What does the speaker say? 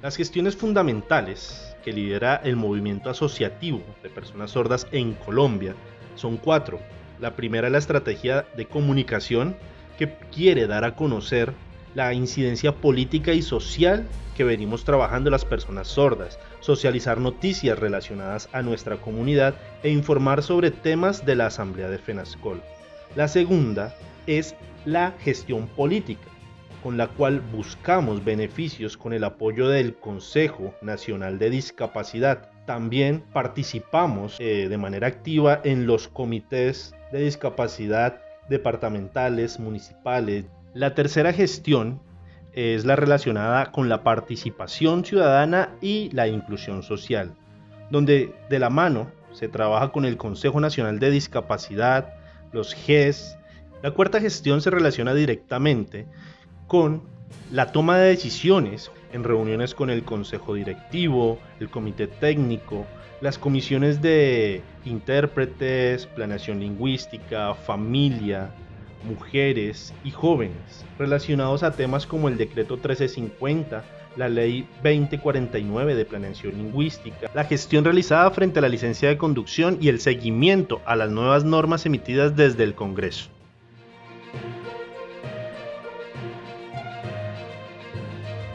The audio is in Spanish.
Las gestiones fundamentales que lidera el movimiento asociativo de personas sordas en Colombia son cuatro. La primera es la estrategia de comunicación que quiere dar a conocer la incidencia política y social que venimos trabajando las personas sordas, socializar noticias relacionadas a nuestra comunidad e informar sobre temas de la Asamblea de FENASCOL. La segunda es la gestión política, con la cual buscamos beneficios con el apoyo del Consejo Nacional de Discapacidad. También participamos eh, de manera activa en los comités de discapacidad departamentales, municipales. La tercera gestión es la relacionada con la participación ciudadana y la inclusión social, donde de la mano se trabaja con el Consejo Nacional de Discapacidad, los GES. La cuarta gestión se relaciona directamente con la toma de decisiones en reuniones con el consejo directivo, el comité técnico, las comisiones de intérpretes, planeación lingüística, familia, mujeres y jóvenes, relacionados a temas como el decreto 1350, la ley 2049 de planeación lingüística, la gestión realizada frente a la licencia de conducción y el seguimiento a las nuevas normas emitidas desde el Congreso.